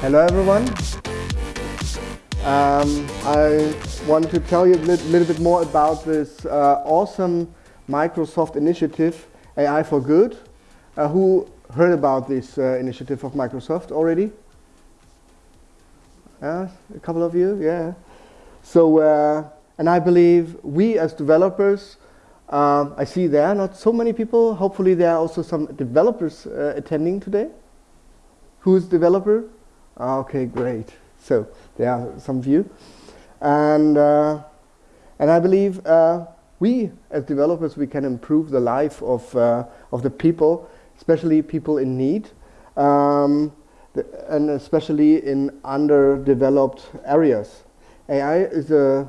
Hello everyone. Um, I want to tell you a little, little bit more about this uh, awesome Microsoft initiative, AI for Good. Uh, who heard about this uh, initiative of Microsoft already? Yeah, a couple of you, yeah. So, uh, and I believe we as developers, um, I see there are not so many people. Hopefully there are also some developers uh, attending today. Who's developer? Ah, okay, great. So there are some you. And, uh, and I believe uh, we as developers, we can improve the life of, uh, of the people, especially people in need, um, and especially in underdeveloped areas. AI is a,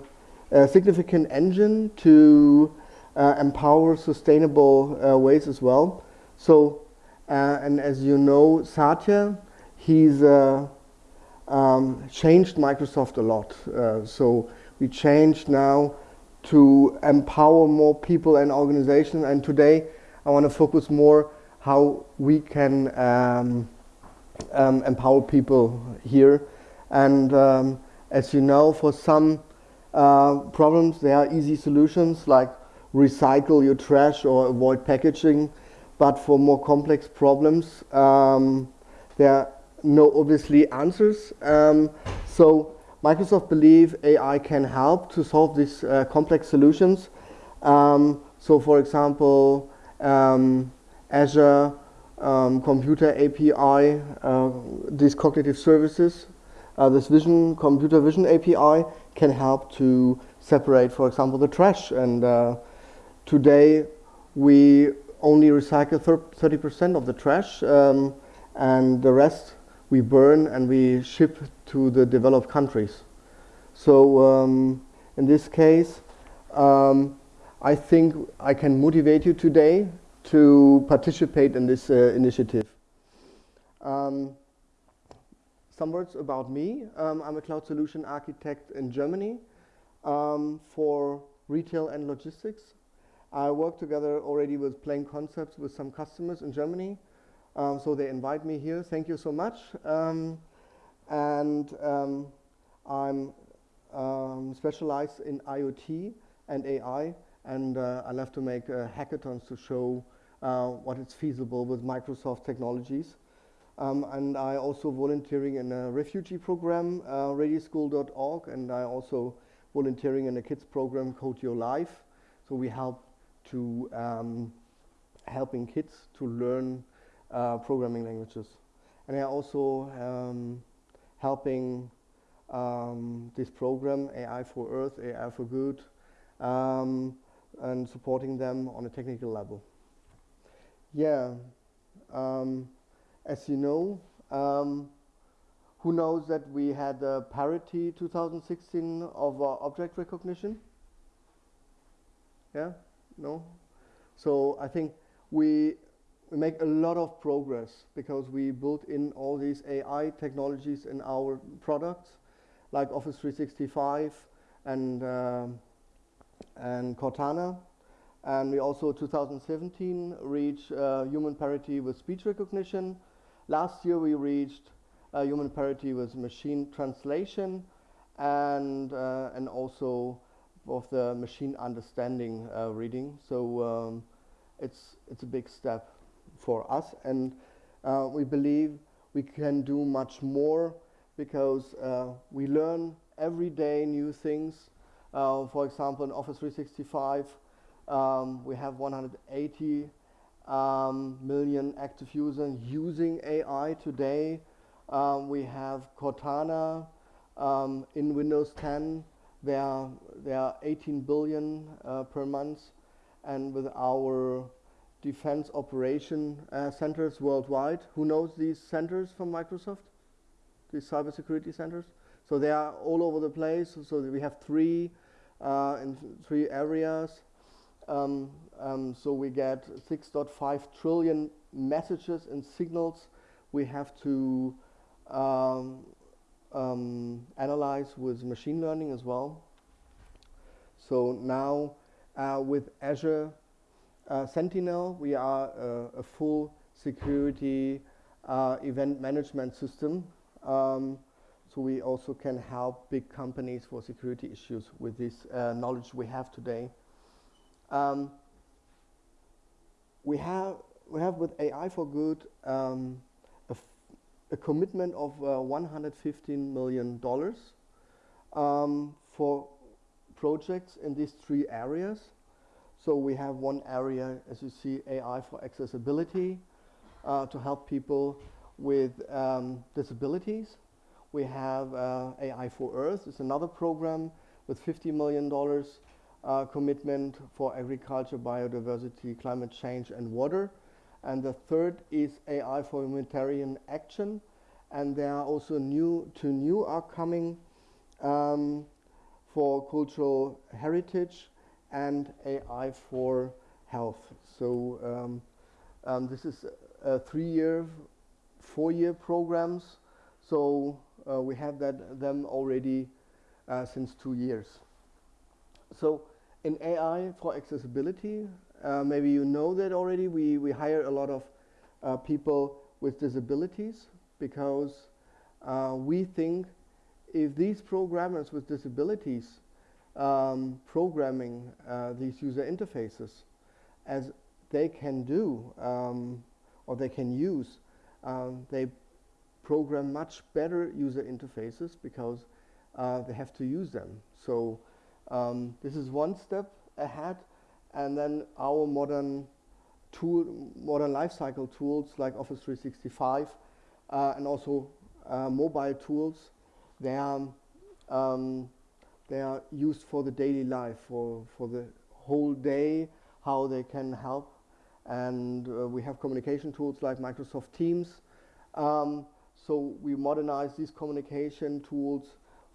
a significant engine to uh, empower sustainable uh, ways as well. So, uh, and as you know, Satya, he's uh, um, changed Microsoft a lot. Uh, so we changed now to empower more people and organizations. And today I want to focus more how we can um, um, empower people here. And um, as you know, for some uh, problems, there are easy solutions like recycle your trash or avoid packaging. But for more complex problems, um, there no obviously answers. Um, so Microsoft believe AI can help to solve these uh, complex solutions. Um, so for example, um, Azure um, Computer API, uh, these cognitive services, uh, this vision, computer vision API can help to separate, for example, the trash. And uh, today we only recycle 30% of the trash um, and the rest we burn and we ship to the developed countries. So um, in this case, um, I think I can motivate you today to participate in this uh, initiative. Um, some words about me. Um, I'm a cloud solution architect in Germany um, for retail and logistics. I work together already with plain concepts with some customers in Germany um, so they invite me here. Thank you so much. Um, and um, I'm um, specialized in IoT and AI, and uh, I love to make uh, hackathons to show uh, what is feasible with Microsoft technologies. Um, and I also volunteering in a refugee program, uh, redi-school.org, and I also volunteering in a kids program, Code Your Life. So we help to um, helping kids to learn uh, programming languages. And I also um, helping um, this program, AI for Earth, AI for Good, um, and supporting them on a technical level. Yeah, um, as you know, um, who knows that we had a parity 2016 of uh, object recognition? Yeah, no? So I think we we make a lot of progress because we built in all these AI technologies in our products, like Office 365 and uh, and Cortana. And we also 2017 reached uh, human parity with speech recognition. Last year we reached uh, human parity with machine translation and uh, and also of the machine understanding uh, reading. So um, it's it's a big step for us and uh, we believe we can do much more because uh, we learn every day new things. Uh, for example, in Office 365, um, we have 180 um, million active users using AI today. Um, we have Cortana um, in Windows 10. There, there are 18 billion uh, per month. And with our defense operation uh, centers worldwide. Who knows these centers from Microsoft? These cybersecurity centers? So they are all over the place. So we have three uh, in three areas. Um, um, so we get 6.5 trillion messages and signals we have to um, um, analyze with machine learning as well. So now uh, with Azure Sentinel, we are uh, a full security uh, event management system. Um, so we also can help big companies for security issues with this uh, knowledge we have today. Um, we have we have with AI for Good um, a, a, commitment of uh, 115 million dollars um, for projects in these three areas. So we have one area, as you see, AI for accessibility uh, to help people with um, disabilities. We have uh, AI for Earth. It's another program with $50 million uh, commitment for agriculture, biodiversity, climate change, and water. And the third is AI for humanitarian action. And there are also new, two new are coming um, for cultural heritage and AI for health. So um, um, this is a three-year, four-year programs. So uh, we have that them already uh, since two years. So in AI for accessibility, uh, maybe you know that already, we, we hire a lot of uh, people with disabilities because uh, we think if these programmers with disabilities um, programming uh, these user interfaces as they can do um, or they can use, um, they program much better user interfaces because uh, they have to use them. So um, this is one step ahead and then our modern tool, modern lifecycle tools like Office 365 uh, and also uh, mobile tools, they are, um, they are used for the daily life, for, for the whole day, how they can help. And uh, we have communication tools like Microsoft Teams. Um, so we modernize these communication tools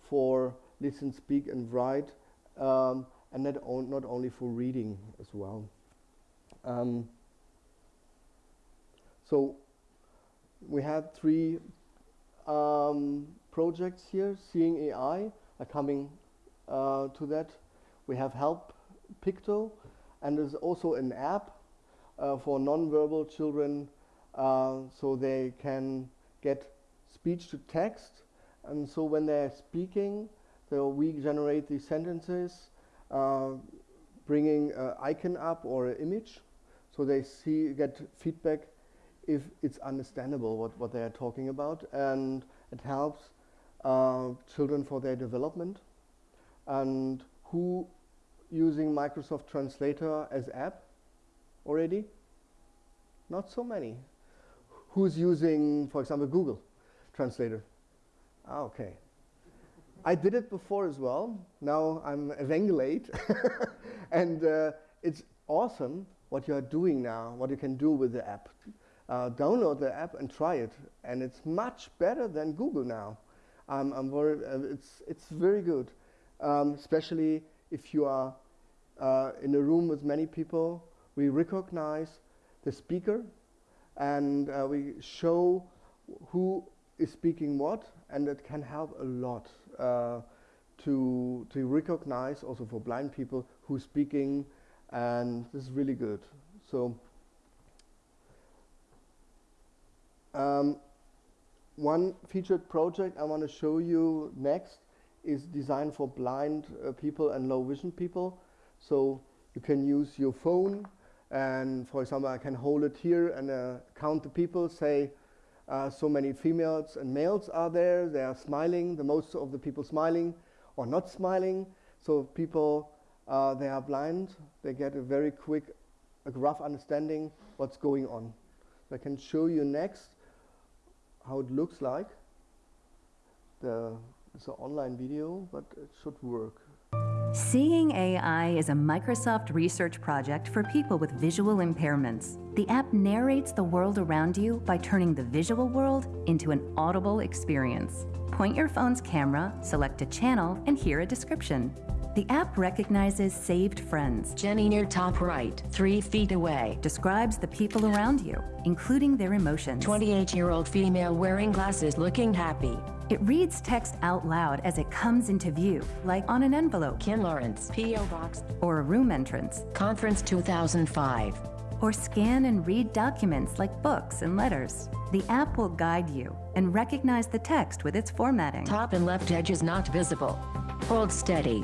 for listen, speak, and write um, and not, on, not only for reading as well. Um, so we had three um, projects here, Seeing AI, coming uh, to that. We have Help Picto, and there's also an app uh, for non-verbal children uh, so they can get speech to text and so when they're speaking so we generate these sentences, uh, bringing an icon up or an image, so they see get feedback if it's understandable what, what they are talking about, and it helps uh, children for their development. And who using Microsoft Translator as app already? Not so many. Who's using, for example, Google Translator? Ah, okay. I did it before as well. Now I'm evangelate. and uh, it's awesome what you are doing now, what you can do with the app. Uh, download the app and try it. And it's much better than Google now. Um, I'm very, uh, it's, it's very good, um, especially if you are uh, in a room with many people. We recognize the speaker and uh, we show who is speaking what, and it can help a lot uh, to to recognize also for blind people who's speaking, and this is really good. So. Um, one featured project I want to show you next is designed for blind uh, people and low vision people. So you can use your phone and for example I can hold it here and uh, count the people, say uh, so many females and males are there. They are smiling, the most of the people smiling or not smiling. So people, uh, they are blind. They get a very quick, a rough understanding what's going on. I can show you next how it looks like. The, it's an online video, but it should work. Seeing AI is a Microsoft research project for people with visual impairments. The app narrates the world around you by turning the visual world into an audible experience. Point your phone's camera, select a channel, and hear a description. The app recognizes saved friends. Jenny near top right, three feet away. Describes the people around you, including their emotions. 28-year-old female wearing glasses looking happy. It reads text out loud as it comes into view, like on an envelope. Kim Lawrence, P.O. Box. Or a room entrance. Conference 2005. or scan and read documents like books and letters. The app will guide you and recognize the text with its formatting. Top and left edge is not visible. Hold steady.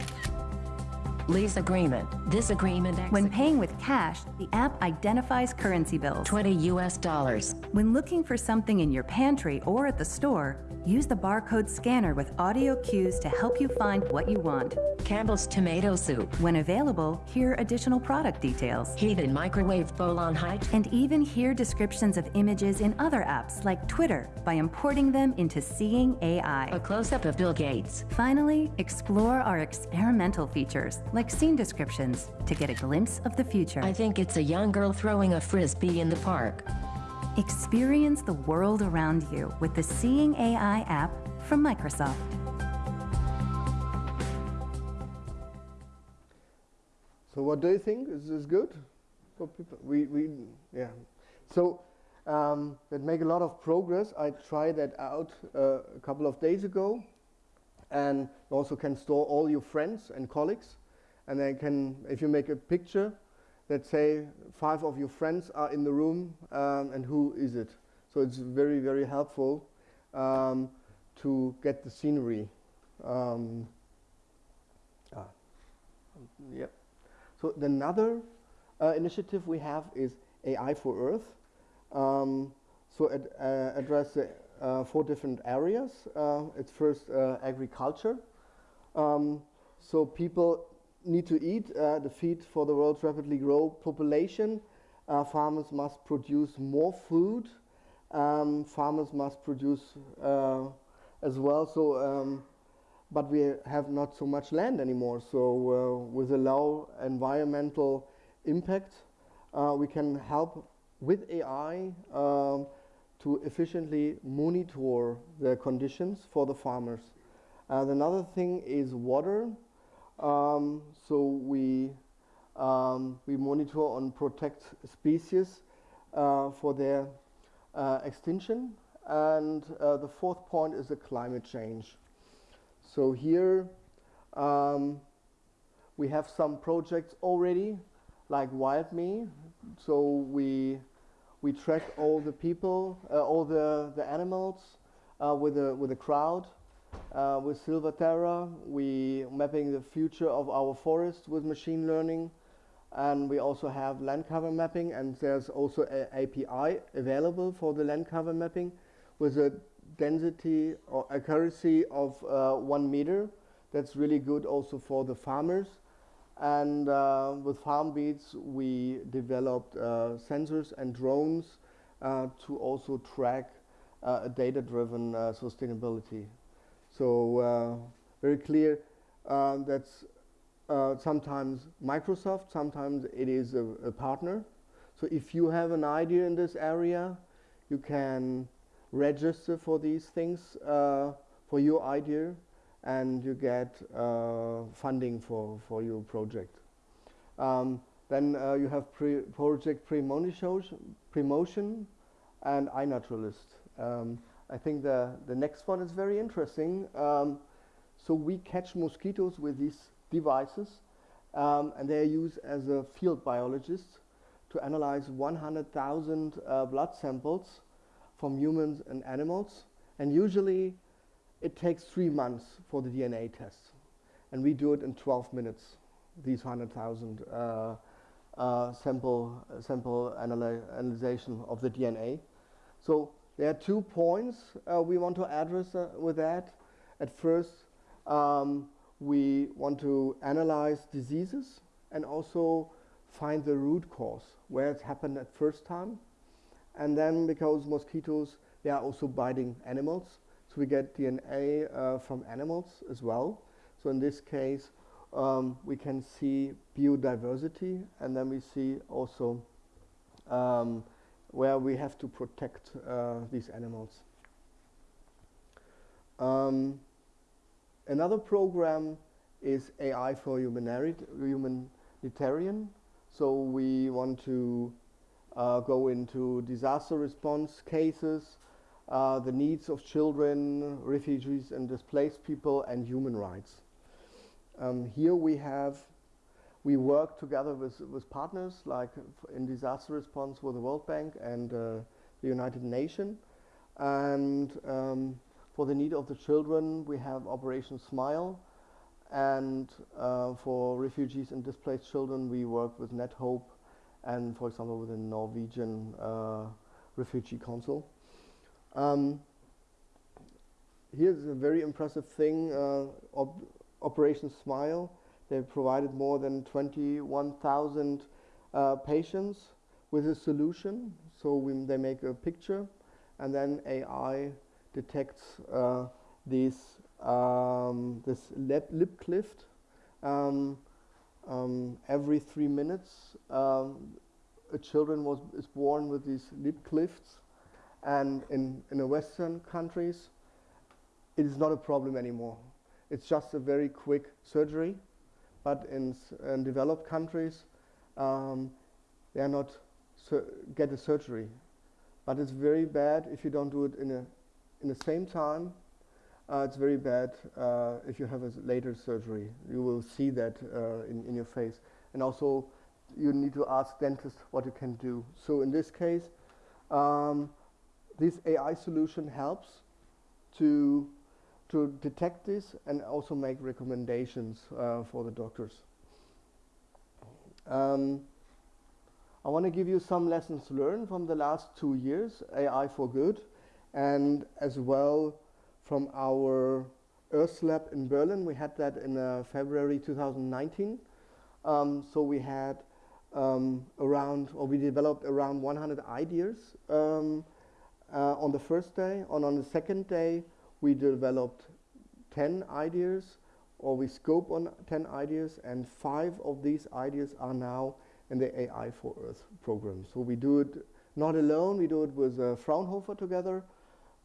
Lease agreement. This agreement When paying with cash, the app identifies currency bills. 20 US dollars. When looking for something in your pantry or at the store, use the barcode scanner with audio cues to help you find what you want. Campbell's tomato soup. When available, hear additional product details. Heated microwave bowl on height. And even hear descriptions of images in other apps like Twitter by importing them into Seeing AI. A close-up of Bill Gates. Finally, explore our experimental features like scene descriptions to get a glimpse of the future. I think it's a young girl throwing a frisbee in the park. Experience the world around you with the Seeing AI app from Microsoft. So what do you think? Is this good for people? We, we yeah. So um, that make a lot of progress. I tried that out uh, a couple of days ago, and also can store all your friends and colleagues, and then can, if you make a picture, let's say five of your friends are in the room, um, and who is it? So it's very very helpful um, to get the scenery. Um, ah, yep. So another uh, initiative we have is AI for Earth. Um, so it uh, address uh, four different areas. Uh, it's first uh, agriculture. Um, so people need to eat uh, the feed for the world's rapidly grow population. farmers must produce more food. Um, farmers must produce as well. So um, but we have not so much land anymore. So uh, with a low environmental impact, uh, we can help with AI um, to efficiently monitor the conditions for the farmers. And another thing is water. Um, so we um, we monitor and protect species uh, for their uh, extinction. And uh, the fourth point is the climate change. So here um, we have some projects already, like WildMe. So we we track all the people, uh, all the the animals uh, with a with a crowd. Uh, with SilviaTerra, we mapping the future of our forest with machine learning, and we also have land cover mapping, and there's also an API available for the land cover mapping with a density or accuracy of uh, one meter. That's really good also for the farmers. And uh, with FarmBeats, we developed uh, sensors and drones uh, to also track uh, data-driven uh, sustainability. So very clear that's sometimes Microsoft, sometimes it is a, a partner. So if you have an idea in this area, you can register for these things uh, for your idea and you get uh, funding for, for your project. Um, then uh, you have pre Project Premonition and iNaturalist. Um, I think the, the next one is very interesting. Um, so we catch mosquitoes with these devices um, and they are used as a field biologist to analyze 100,000 uh, blood samples from humans and animals. And usually it takes three months for the DNA test. And we do it in 12 minutes, these 100,000 uh, uh, sample, sample analyzation of the DNA. So there are two points uh, we want to address uh, with that. At first, um, we want to analyze diseases and also find the root cause, where it happened at first time, and then because mosquitoes, they are also biting animals, so we get DNA uh, from animals as well. So in this case, um, we can see biodiversity, and then we see also um, where we have to protect uh, these animals. Um, another program is AI for humanitarian. So we want to uh, go into disaster response cases, uh, the needs of children, refugees and displaced people, and human rights. Um, here we have we work together with, with partners like in disaster response with the World Bank and uh, the United Nations. And um, for the need of the children, we have Operation Smile. And uh, for refugees and displaced children, we work with NetHope and, for example, with the Norwegian uh, Refugee Council. Um, here's a very impressive thing, uh, op Operation Smile. They provided more than 21,000 uh, patients with a solution. So we, they make a picture and then AI detects uh, these, um, this lip, lip cleft. Um, um, every three minutes, um, a children was, is born with these lip clefts. And in, in the Western countries, it is not a problem anymore. It's just a very quick surgery. But in, in developed countries, um, they are not get a surgery. But it's very bad if you don't do it in, a, in the same time. Uh, it's very bad uh, if you have a later surgery. You will see that uh, in, in your face. And also, you need to ask dentist what you can do. So in this case, um, this AI solution helps to to detect this and also make recommendations uh, for the doctors. Um, I want to give you some lessons learned from the last two years, AI for Good, and as well from our Earth Lab in Berlin. We had that in uh, February 2019. Um, so we had um, around, or we developed around 100 ideas um, uh, on the first day. And on the second day, we developed 10 ideas or we scope on 10 ideas and five of these ideas are now in the AI for Earth program. So we do it not alone, we do it with uh, Fraunhofer together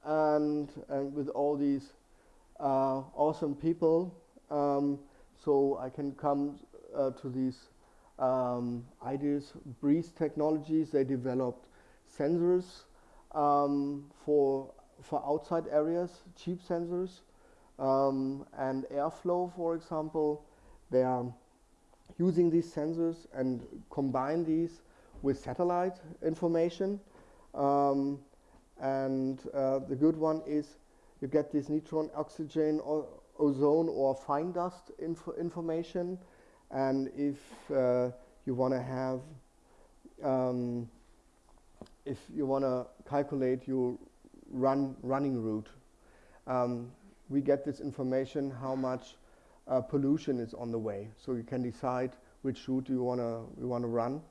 and, and with all these uh, awesome people. Um, so I can come uh, to these um, ideas. Breeze Technologies, they developed sensors um, for for outside areas, cheap sensors, um, and airflow, for example, they are using these sensors and combine these with satellite information. Um, and uh, the good one is you get this neutron, oxygen, or ozone, or fine dust info information. And if uh, you want to have, um, if you want to calculate your run running route. Um, we get this information how much uh, pollution is on the way, so you can decide which route you wanna you wanna run.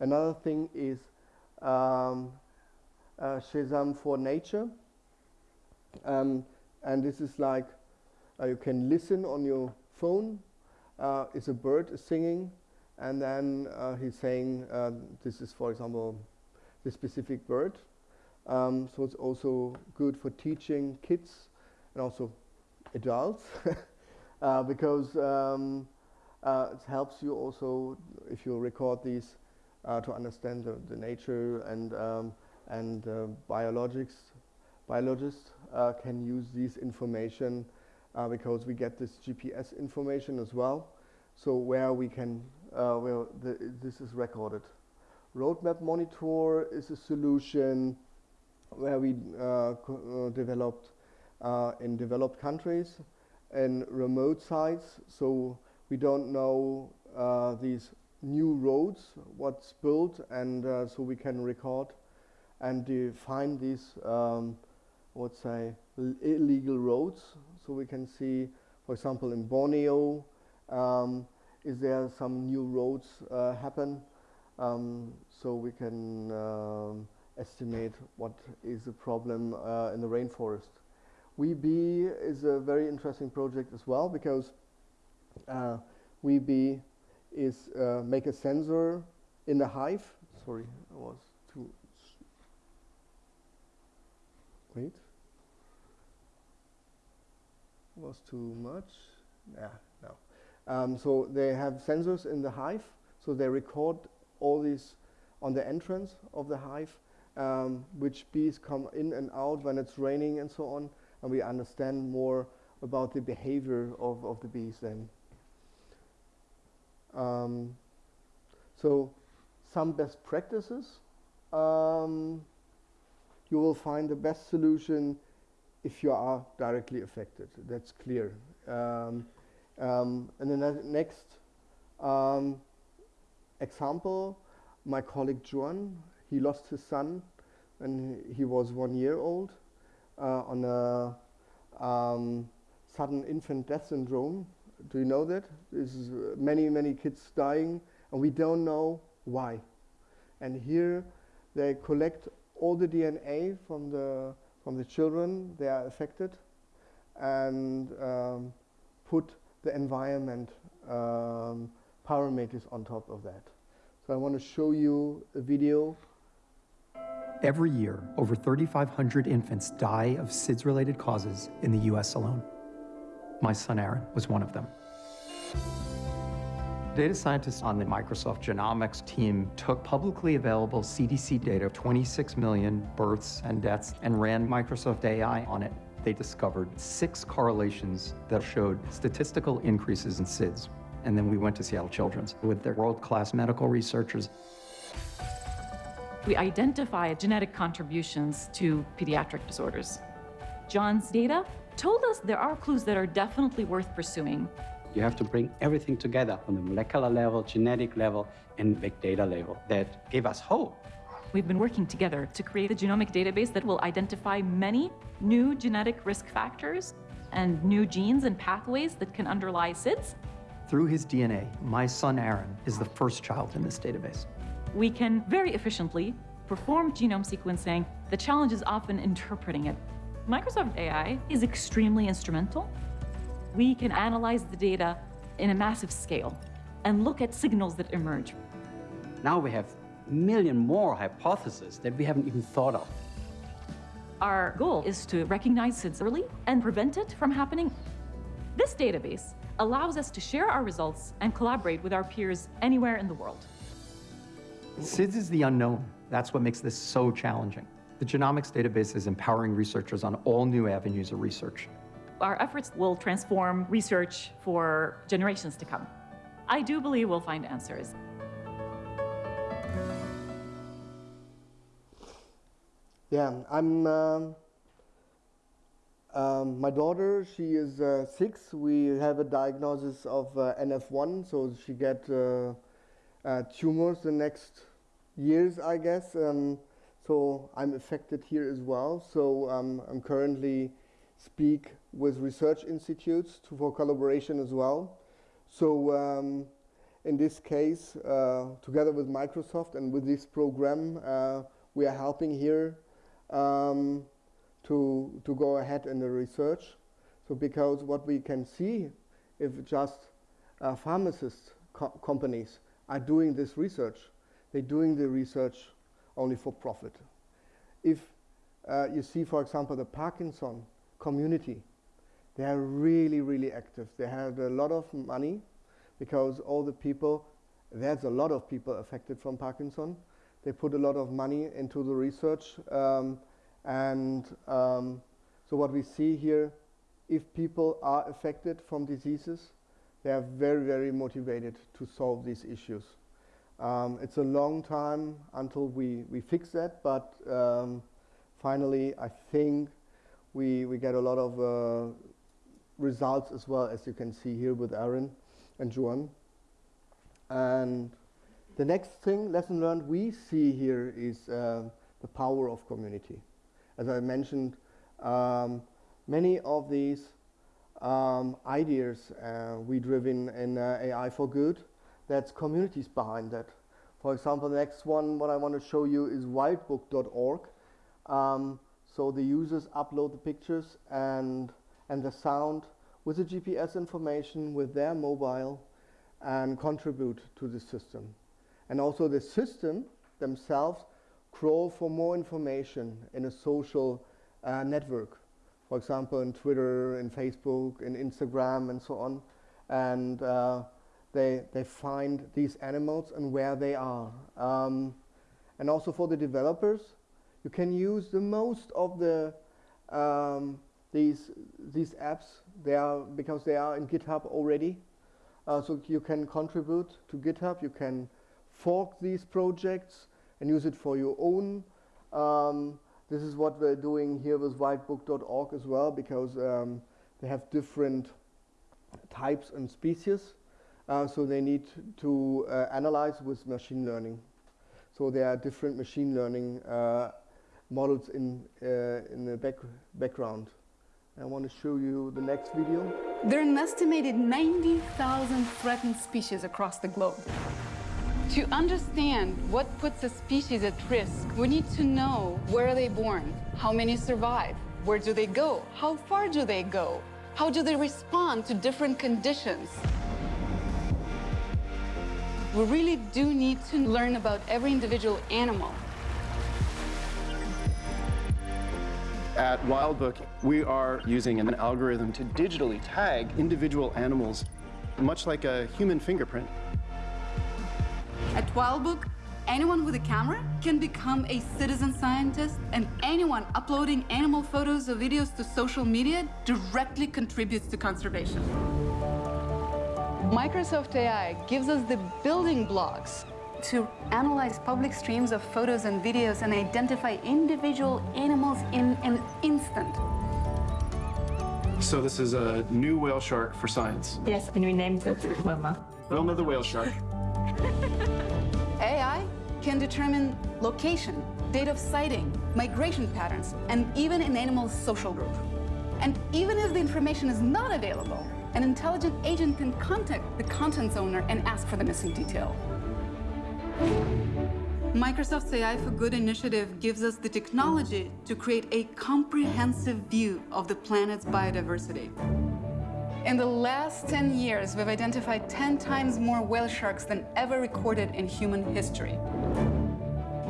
Another thing is um, uh, Shazam for nature, um, and this is like uh, you can listen on your phone. Uh, it's a bird is singing, and then uh, he's saying uh, this is, for example, the specific bird um, so it's also good for teaching kids and also adults uh, because um, uh, it helps you also if you record these uh, to understand the, the nature and um, and uh, biologics biologists uh, can use this information uh, because we get this GPS information as well. So where we can where the, this is recorded. Roadmap monitor is a solution where we uh, uh, developed uh, in developed countries and remote sites. So we don't know these new roads, what's built, and so we can record and define these, um, let's say, illegal roads. So we can see, for example, in Borneo, um, is there some new roads uh, happen? Um, so we can um, estimate what is the problem uh, in the rainforest. WeBee is a very interesting project as well because uh, WeBee is uh, make a sensor in the hive. Sorry, I was too. Wait. Was too much. Yeah, no. Um, so they have sensors in the hive, so they record all these on the entrance of the hive um, which bees come in and out when it's raining and so on, and we understand more about the behavior of, of the bees then. Um, so some best practices. Um, you will find the best solution if you are directly affected. That's clear. Um, um, and then the next um, example, my colleague Juan, he lost his son when he was one year old uh, on a um, sudden infant death syndrome. Do you know that? There's many, many kids dying, and we don't know why. And here they collect all the DNA from the from the children they are affected, and um, put the environment um, parameters on top of that. So I want to show you a video. Every year, over 3,500 infants die of SIDS-related causes in the US alone. My son Aaron was one of them. Data scientists on the Microsoft Genomics team took publicly available CDC data, 26 million births and deaths, and ran Microsoft AI on it. They discovered six correlations that showed statistical increases in SIDS. And then we went to Seattle Children's with their world-class medical researchers. We identify genetic contributions to pediatric disorders. John's data told us there are clues that are definitely worth pursuing. You have to bring everything together on the molecular level, genetic level, and big data level that gave us hope. We've been working together to create a genomic database that will identify many new genetic risk factors and new genes and pathways that can underlie SIDS through his DNA, my son Aaron is the first child in this database. We can very efficiently perform genome sequencing. The challenge is often interpreting it. Microsoft AI is extremely instrumental. We can analyze the data in a massive scale and look at signals that emerge. Now we have a million more hypotheses that we haven't even thought of. Our goal is to recognize SIDS early and prevent it from happening. This database allows us to share our results and collaborate with our peers anywhere in the world. SIDS is the unknown. That's what makes this so challenging. The genomics database is empowering researchers on all new avenues of research. Our efforts will transform research for generations to come. I do believe we'll find answers. Yeah, I'm um, um, my daughter, she is uh, six. We have a diagnosis of uh, NF1, so she get uh, uh, tumors the next years, I guess. Um, so I'm affected here as well. So um, I'm currently speak with research institutes to, for collaboration as well. So um, in this case, uh, together with Microsoft and with this program, uh, we are helping here um, to, to go ahead in the research. So because what we can see, if just uh, pharmacist co companies are doing this research, they're doing the research only for profit. If uh, you see, for example, the Parkinson community, they are really, really active. They have a lot of money because all the people, there's a lot of people affected from Parkinson. They put a lot of money into the research um, and um, so what we see here, if people are affected from diseases, they are very, very motivated to solve these issues. Um, it's a long time until we, we fix that, but um, finally, I think we, we get a lot of uh, results as well, as you can see here with Aaron and Juan. And the next thing, lesson learned, we see here is uh, the power of community. As I mentioned, um, many of these um, ideas uh, we driven in uh, AI for good, that's communities behind that. For example, the next one, what I want to show you is wildbook.org. Um, so the users upload the pictures and, and the sound with the GPS information with their mobile and contribute to the system. And also the system themselves crawl for more information in a social uh, network. For example, in Twitter, in Facebook, in Instagram, and so on. And uh, they, they find these animals and where they are. Um, and also for the developers, you can use the most of the um, these these apps. They are because they are in GitHub already. Uh, so you can contribute to GitHub. You can fork these projects and use it for your own. Um, this is what we're doing here with wildbook.org as well because um, they have different types and species. Uh, so they need to uh, analyze with machine learning. So there are different machine learning uh, models in, uh, in the back background. I want to show you the next video. There are an estimated 90,000 threatened species across the globe. To understand what puts a species at risk, we need to know where are they born, how many survive, where do they go, how far do they go, how do they respond to different conditions. We really do need to learn about every individual animal. At Wildbook, we are using an algorithm to digitally tag individual animals, much like a human fingerprint. At Wildbook, anyone with a camera can become a citizen scientist, and anyone uploading animal photos or videos to social media directly contributes to conservation. Microsoft AI gives us the building blocks to analyze public streams of photos and videos and identify individual animals in an instant. So this is a new whale shark for science. Yes, and we named it Wilma. Wilma the whale shark. AI can determine location, date of sighting, migration patterns, and even an animal's social group. And even if the information is not available, an intelligent agent can contact the contents owner and ask for the missing detail. Microsoft's AI for Good initiative gives us the technology to create a comprehensive view of the planet's biodiversity. In the last 10 years, we've identified 10 times more whale sharks than ever recorded in human history.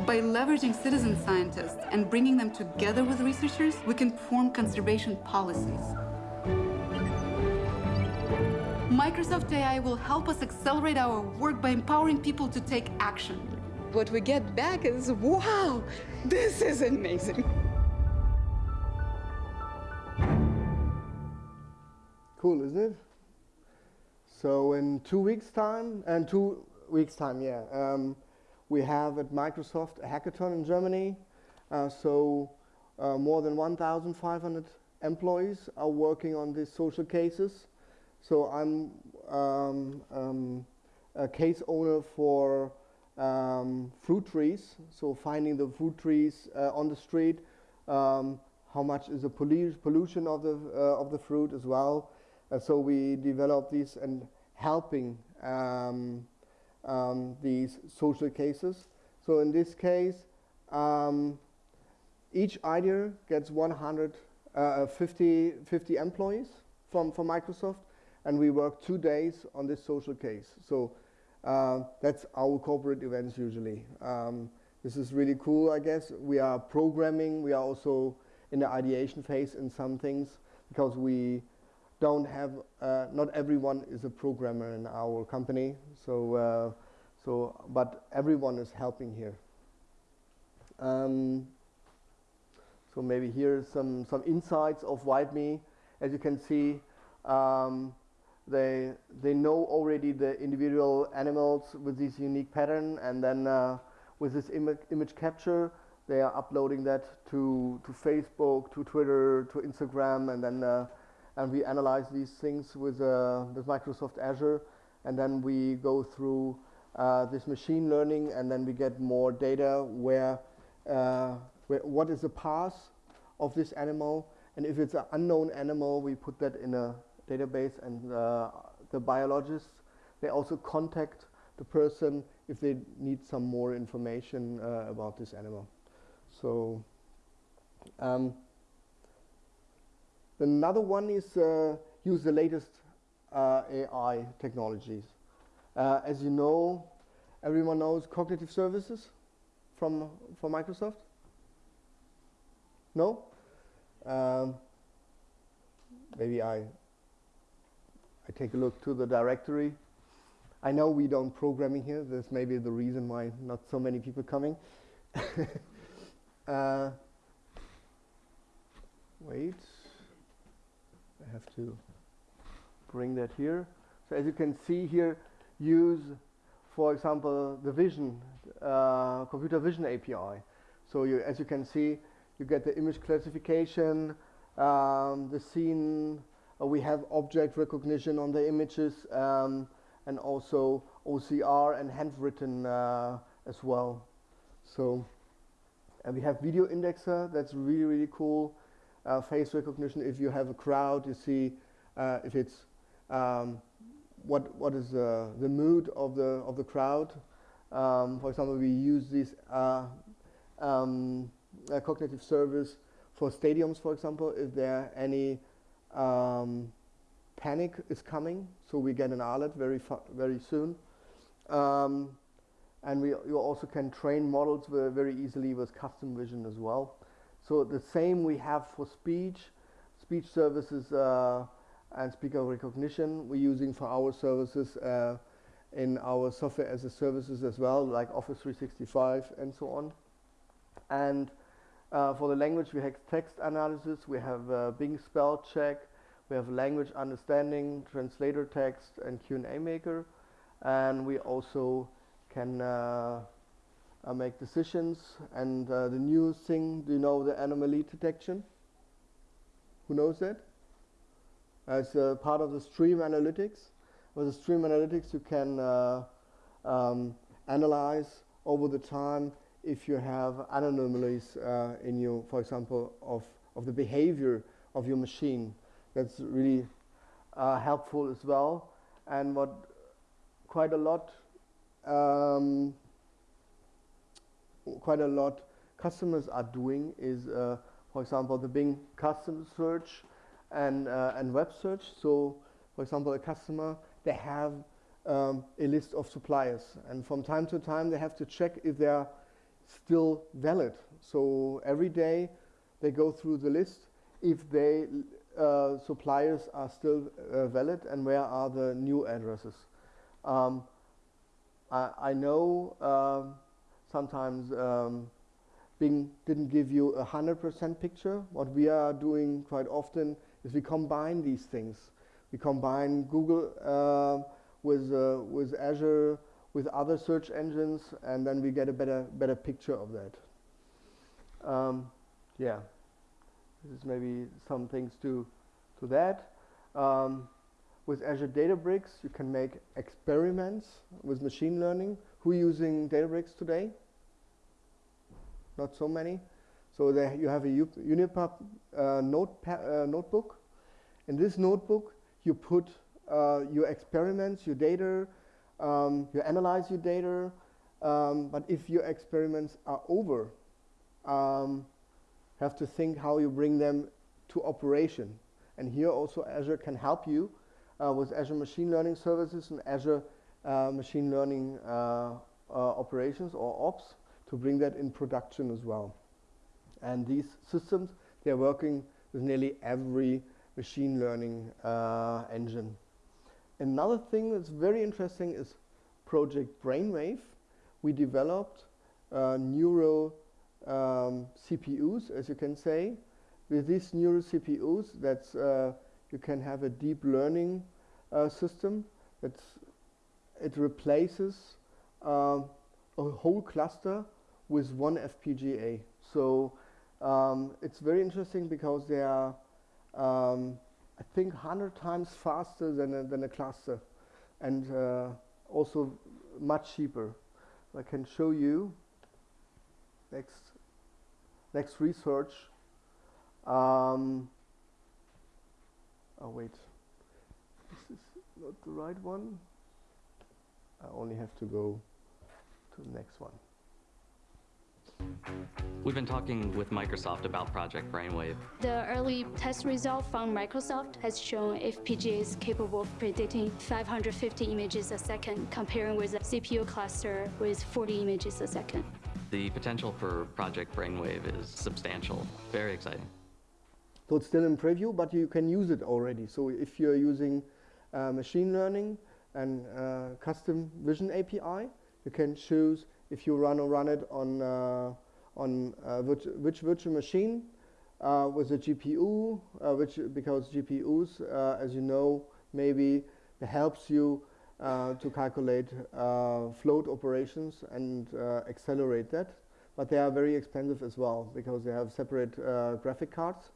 By leveraging citizen scientists and bringing them together with researchers, we can form conservation policies. Microsoft AI will help us accelerate our work by empowering people to take action. What we get back is, wow, this is amazing. Cool, isn't it? So in two weeks' time, and two weeks' time, yeah, um, we have at Microsoft a hackathon in Germany. Uh, so uh, more than 1,500 employees are working on these social cases. So I'm um, um, a case owner for um, fruit trees. So finding the fruit trees uh, on the street, um, how much is the pollu pollution of the uh, of the fruit as well. And so we develop these and helping um, these social cases. So in this case, each idea gets 150 uh, 50 employees from, from Microsoft, and we work two days on this social case. So uh, that's our corporate events usually. Um, this is really cool, I guess. We are programming. We are also in the ideation phase in some things because we don't have, uh, not everyone is a programmer in our company. So, uh, so but everyone is helping here. Um, so maybe here some, some insights of WildMe. As you can see, um, they, they know already the individual animals with this unique pattern and then uh, with this Im image capture, they are uploading that to, to Facebook, to Twitter, to Instagram, and then uh, and we analyze these things with, uh, with Microsoft Azure, and then we go through uh, this machine learning, and then we get more data where, uh, where what is the path of this animal, and if it's an unknown animal, we put that in a database, and uh, the biologists they also contact the person if they need some more information uh, about this animal. So. Um, Another one is uh, use the latest uh, AI technologies. Uh, as you know, everyone knows cognitive services from, from Microsoft? No? Um, maybe I, I take a look to the directory. I know we don't programming here. This may be the reason why not so many people coming. uh, wait. I have to bring that here. So as you can see here, use, for example, the vision, uh, computer vision API. So you, as you can see, you get the image classification, um, the scene, we have object recognition on the images, um, and also OCR and handwritten uh, as well. So, and we have video indexer, that's really, really cool. Uh, face recognition, if you have a crowd, you see uh, if it's um, what what is uh, the mood of the of the crowd. Um, for example, we use this uh, um, cognitive service for stadiums, for example, if there are any um, panic is coming, so we get an alert very very soon. Um, and we you also can train models very easily with custom vision as well. So the same we have for speech, speech services uh, and speaker recognition we're using for our services uh, in our software as a services as well, like Office 365 and so on. And uh, for the language, we have text analysis, we have uh, Bing spell check, we have language understanding, translator text, and Q&A maker. And we also can uh, uh make decisions. And uh, the new thing, do you know the anomaly detection? Who knows that? as part of the stream analytics. With the stream analytics, you can uh, um, analyze over the time if you have anomalies uh, in your, for example, of, of the behavior of your machine. That's really uh, helpful as well. And what quite a lot, um, quite a lot customers are doing is, uh, for example, the Bing custom search and, uh, and web search. So, for example, a customer, they have um, a list of suppliers. And from time to time, they have to check if they're still valid. So every day, they go through the list if they uh, suppliers are still uh, valid and where are the new addresses. Um, I, I, know um, sometimes um, Bing didn't give you a 100% picture. What we are doing quite often is we combine these things. We combine Google uh, with, uh, with Azure, with other search engines, and then we get a better, better picture of that. Um, yeah, this is maybe some things to, to that. Um, with Azure Databricks, you can make experiments with machine learning. Who using Databricks today? Not so many. So there you have a Jupyter uh, note uh, notebook. In this notebook, you put uh, your experiments, your data, um, you analyze your data, um, but if your experiments are over, um, have to think how you bring them to operation. And here also Azure can help you uh, with Azure Machine Learning Services and Azure uh, Machine Learning uh, uh operations or ops to bring that in production as well. And these systems, they're working with nearly every machine learning uh, engine. Another thing that's very interesting is Project Brainwave. We developed uh, neural um, CPUs, as you can say. With these neural CPUs, that's uh, you can have a deep learning uh, system. That's it replaces uh, a whole cluster with one FPGA. So um, it's very interesting because they are, um, I think, 100 times faster than a, than a cluster and uh, also much cheaper. I can show you next, next research. Um, oh wait, this is not the right one. I only have to go to the next one. We've been talking with Microsoft about Project Brainwave. The early test result from Microsoft has shown FPGA is capable of predicting 550 images a second, comparing with a CPU cluster with 40 images a second. The potential for Project Brainwave is substantial, very exciting. So it's still in preview, but you can use it already. So if you're using uh, machine learning and uh, custom vision API, you can choose if you run or run it on uh, on uh, which, which virtual machine uh, with a GPU, which because GPUs, as you know, maybe helps you uh, to calculate uh, float operations and uh, accelerate that. But they are very expensive as well because they have separate uh, graphic cards.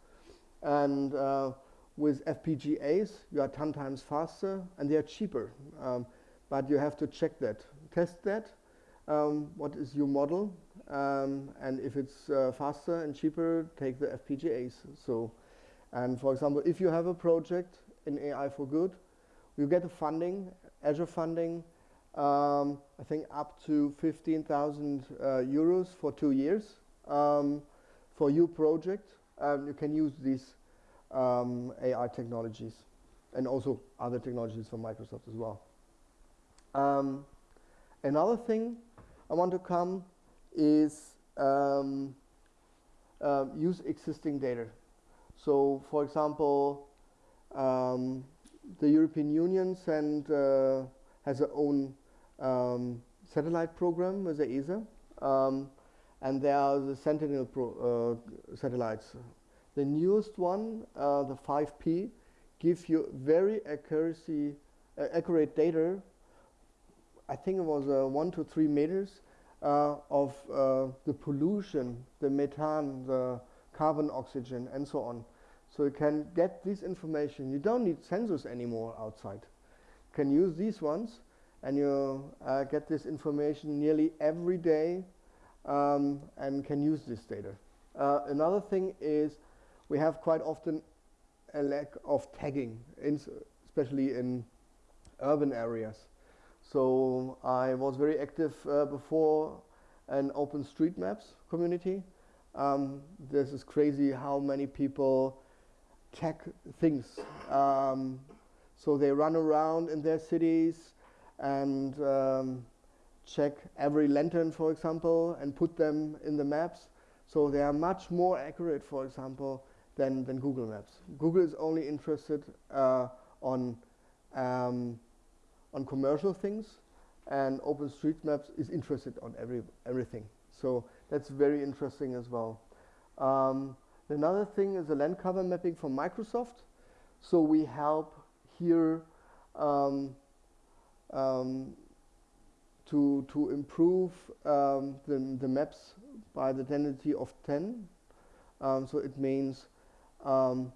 And uh, with FPGAs, you are 10 times faster and they are cheaper. Um, but you have to check that, test that. Um, what is your model? Um, and if it's uh, faster and cheaper, take the FPGAs. So, and for example, if you have a project in AI for good, you get the funding, Azure funding, um, I think up to 15,000 uh, euros for two years um, for your project. You can use these um, AI technologies and also other technologies from Microsoft as well. Um, another thing I want to come is um, uh, use existing data. So, for example, um, the European Union send, uh, has its own um, satellite program with the ESA, um, and there are the Sentinel uh, satellites. The newest one, uh, the 5P, gives you very accuracy, uh, accurate data. I think it was uh, one to three meters of the pollution, the methane, the carbon oxygen, and so on. So you can get this information. You don't need sensors anymore outside. You can use these ones and you uh, get this information nearly every day um, and can use this data. Uh, another thing is we have quite often a lack of tagging, in especially in urban areas. So I was very active uh, before an OpenStreetMaps community. Um, this is crazy how many people tag things. Um, so they run around in their cities and um, check every lantern, for example, and put them in the maps. So they are much more accurate, for example, than, than Google Maps. Google is only interested uh, on, um, on commercial things, and OpenStreetMaps is interested on every, everything. So that's very interesting as well. Um, Another thing is the land cover mapping from Microsoft. So we help here um, um, to, to improve um, the, the maps by the density of 10. Um, so it means um,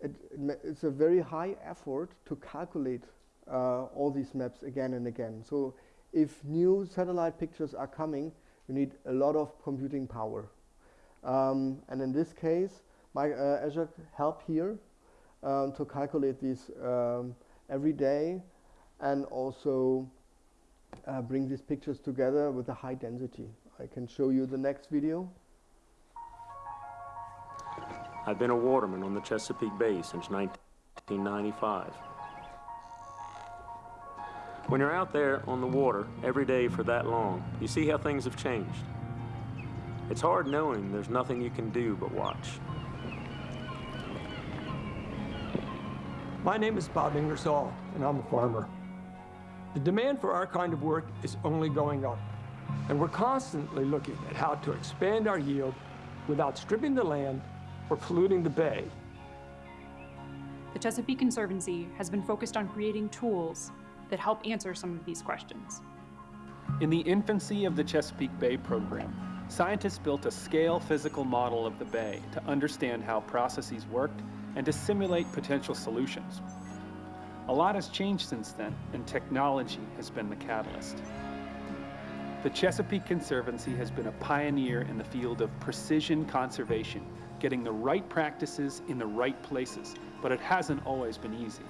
it, it it's a very high effort to calculate uh, all these maps again and again. So if new satellite pictures are coming, you need a lot of computing power. Um, and in this case, my, uh, Azure help here um, to calculate these um, every day and also uh, bring these pictures together with a high density. I can show you the next video. I've been a waterman on the Chesapeake Bay since 1995. When you're out there on the water every day for that long, you see how things have changed. It's hard knowing there's nothing you can do but watch. My name is Bob Ingersoll, and I'm a farmer. The demand for our kind of work is only going up, and we're constantly looking at how to expand our yield without stripping the land or polluting the bay. The Chesapeake Conservancy has been focused on creating tools that help answer some of these questions. In the infancy of the Chesapeake Bay program, Scientists built a scale physical model of the bay to understand how processes worked and to simulate potential solutions. A lot has changed since then, and technology has been the catalyst. The Chesapeake Conservancy has been a pioneer in the field of precision conservation, getting the right practices in the right places, but it hasn't always been easy.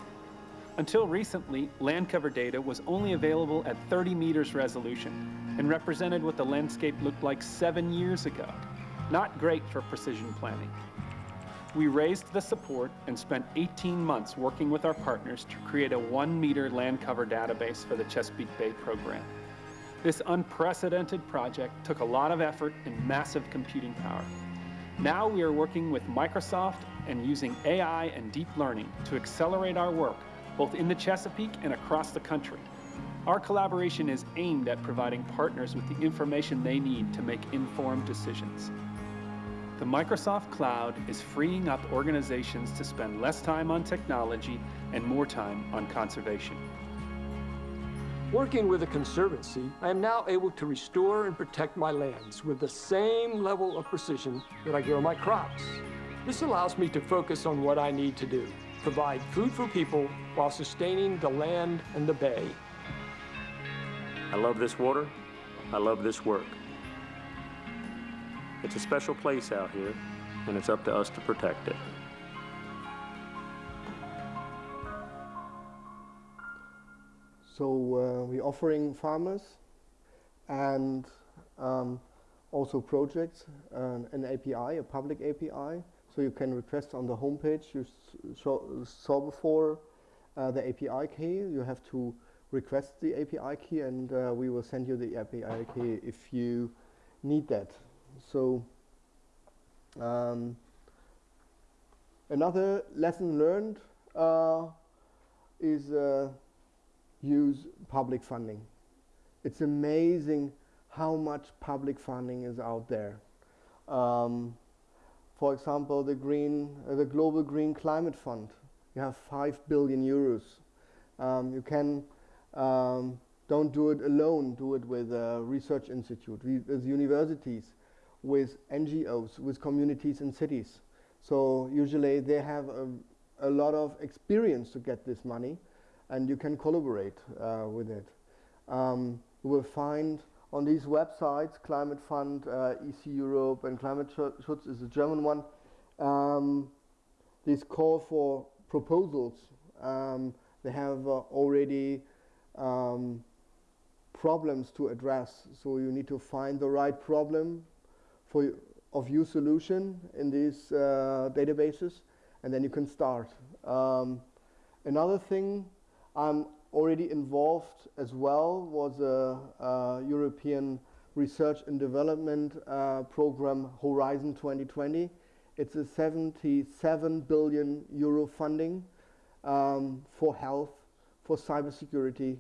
Until recently, land cover data was only available at 30 meters resolution, and represented what the landscape looked like seven years ago. Not great for precision planning. We raised the support and spent 18 months working with our partners to create a one meter land cover database for the Chesapeake Bay program. This unprecedented project took a lot of effort and massive computing power. Now we are working with Microsoft and using AI and deep learning to accelerate our work both in the Chesapeake and across the country. Our collaboration is aimed at providing partners with the information they need to make informed decisions. The Microsoft Cloud is freeing up organizations to spend less time on technology and more time on conservation. Working with a conservancy, I am now able to restore and protect my lands with the same level of precision that I grow my crops. This allows me to focus on what I need to do, provide food for people while sustaining the land and the bay. I love this water. I love this work. It's a special place out here, and it's up to us to protect it. So uh, we're offering farmers and um, also projects uh, an API, a public API. So you can request on the homepage you saw before uh, the API key. You have to request the API key and uh, we will send you the API key if you need that. So um, another lesson learned uh, is uh, use public funding. It's amazing how much public funding is out there. Um, for example, the green, uh, the Global Green Climate Fund. You have five billion euros. Um, you can um, don't do it alone. Do it with a research institute, with universities, with NGOs, with communities and cities. So usually they have a, a lot of experience to get this money and you can collaborate uh, with it. Um, you will find on these websites, Climate Fund, uh, EC Europe, and Klimaschutz is a German one, um, this call for proposals. Um, they have uh, already um, problems to address, so you need to find the right problem for of your solution in these uh, databases, and then you can start. Um, another thing I'm already involved as well was a, a European research and development uh, program Horizon 2020. It's a 77 billion euro funding um, for health, for cybersecurity,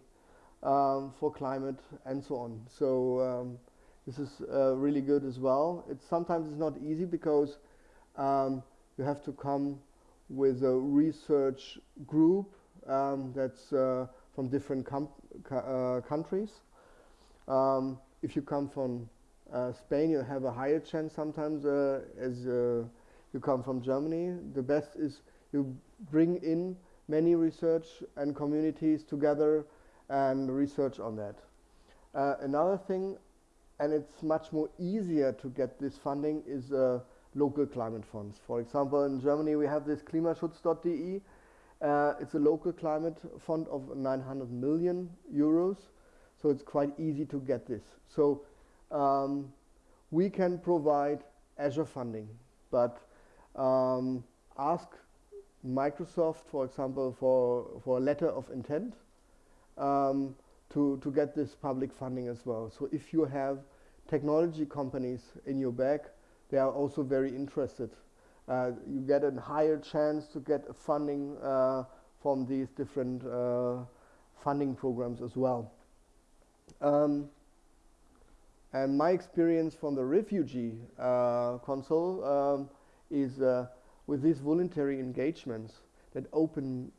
um, for climate, and so on. So um, this is uh, really good as well. It's sometimes it's not easy because um, you have to come with a research group um, that's uh, from different uh, countries. Um, if you come from uh, Spain, you have a higher chance sometimes uh, as uh, you come from Germany. The best is you bring in many research and communities together and research on that. Uh, another thing, and it's much more easier to get this funding, is local climate funds. For example, in Germany we have this klimaschutz.de uh, it's a local climate fund of 900 million euros, so it's quite easy to get this. So um, we can provide Azure funding, but um, ask Microsoft, for example, for, for a letter of intent um, to, to get this public funding as well. So if you have technology companies in your back, they are also very interested you get a higher chance to get funding uh, from these different uh, funding programs as well. Um, and my experience from the refugee uh, console um, is uh, with these voluntary engagements that open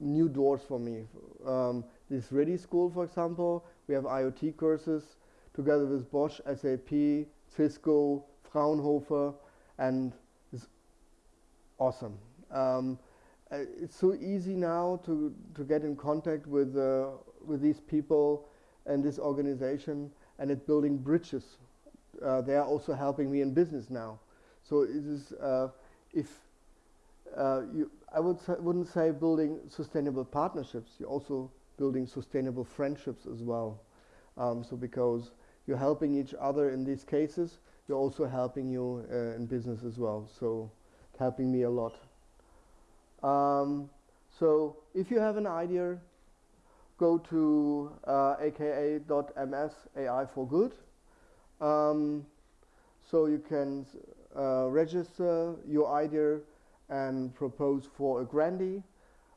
new doors for me. Um, this ReDI School, for example, we have IoT courses together with Bosch, SAP, Cisco, Fraunhofer, and awesome. Um, uh, it's so easy now to, to get in contact with, uh, with these people and this organization and it's building bridges. Uh, they are also helping me in business now. So it is, uh, if uh, you, I would wouldn't say building sustainable partnerships, you're also building sustainable friendships as well. Um, so because you're helping each other in these cases, you're also helping you uh, in business as well. So helping me a lot. Um, so if you have an idea, go to uh, aka.ms AI for good. Um, so you can uh, register your idea and propose for a grantee.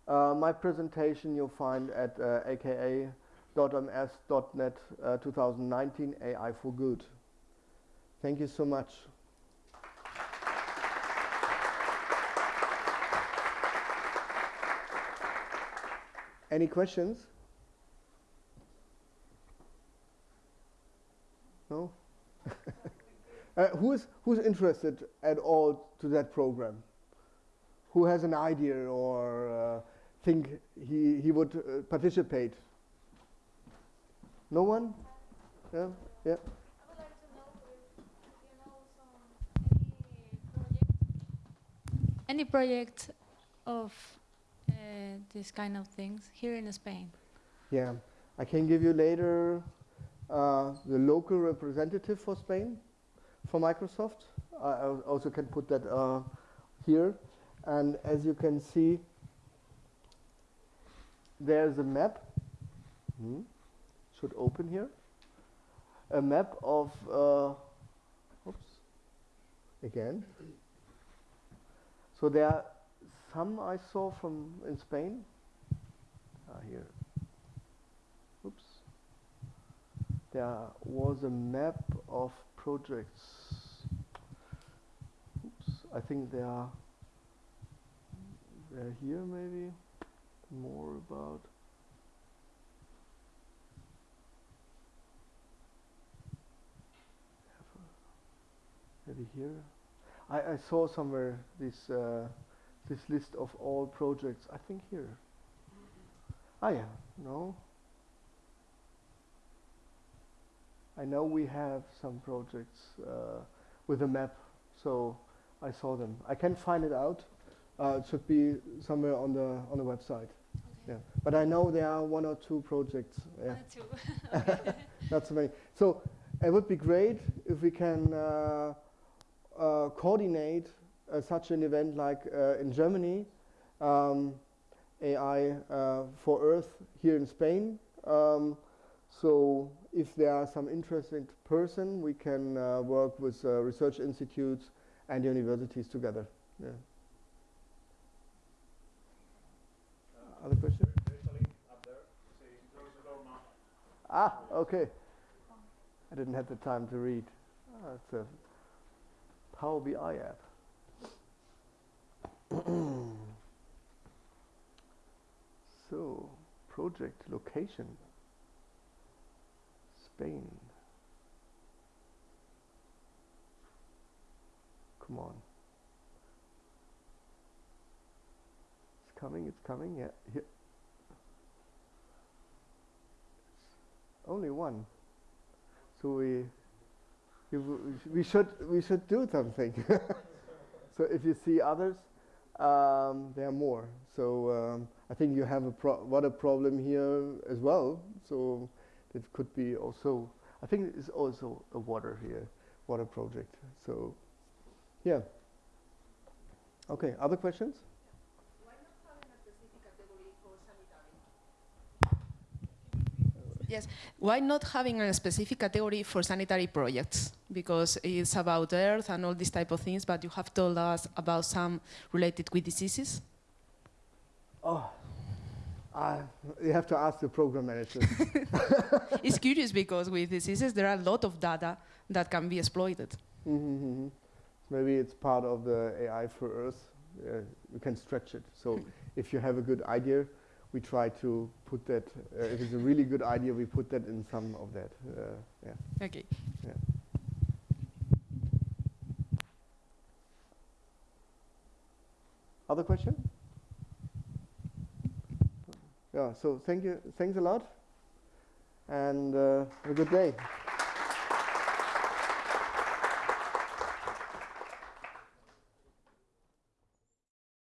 Uh, my presentation you'll find at uh, aka.ms.net uh, 2019 AI for good. Thank you so much. Any questions? No? uh, who is who's interested at all to that program? Who has an idea or uh, think he he would uh, participate? No one? Yeah, yeah. Any project of uh, this kind of things here in Spain? Yeah, I can give you later uh, the local representative for Spain for Microsoft. I also can put that uh, here. And as you can see, there's a map. Hmm. Should open here. A map of, uh, oops, again. So there are some I saw from in Spain. Ah, here. Oops. There was a map of projects. Oops. I think they are they're here maybe. More about maybe here. I, I saw somewhere this uh, this list of all projects. I think here. Ah yeah, no. I know we have some projects uh, with a map, so I saw them. I can find it out. Uh, it should be somewhere on the on the website. Yeah, but I know there are one or two projects. Yeah. two. Not so many. So it would be great if we can uh, uh, coordinate such an event like uh, in Germany, um, AI uh, for Earth here in Spain. Um, so if there are some interested person, we can uh, work with uh, research institutes and universities together. Yeah. Other question? Ah, okay. I didn't have the time to read. Ah, it's a Power BI app. Mm. so, project location. Spain. Come on. It's coming, it's coming, yeah. Here. Only one. So we, we should we should do something. so if you see others, um, there are more. So um, I think you have a water problem here as well. So it could be also. I think it's also a water here, water project. So, yeah. Okay. Other questions? Yes, why not having a specific category for sanitary projects? Because it's about Earth and all these type of things, but you have told us about some related with diseases. Oh, uh, you have to ask the program manager. it's curious because with diseases there are a lot of data that can be exploited. Mm -hmm. Maybe it's part of the AI for Earth. Uh, we can stretch it. So if you have a good idea, we try to put that, uh, if it's a really good idea, we put that in some of that. Uh, yeah. Okay. Yeah. Other question? Yeah, so thank you, thanks a lot, and uh, have a good day.